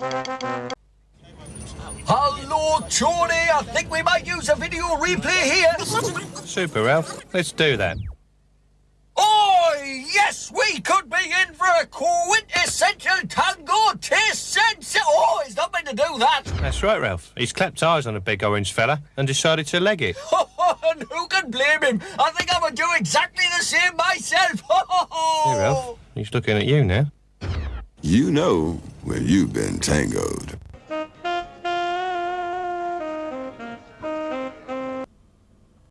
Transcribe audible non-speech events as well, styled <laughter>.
Hello, Tony. I think we might use a video replay here. Super, Ralph. Let's do that. Oh, yes, we could be in for a quintessential tango taste sense. Oh, he's not meant to do that. That's right, Ralph. He's clapped eyes on a big orange fella and decided to leg it. <laughs> and who can blame him? I think I would do exactly the same myself. <laughs> Hey, Ralph. He's looking at you now. You know when you've been tangoed.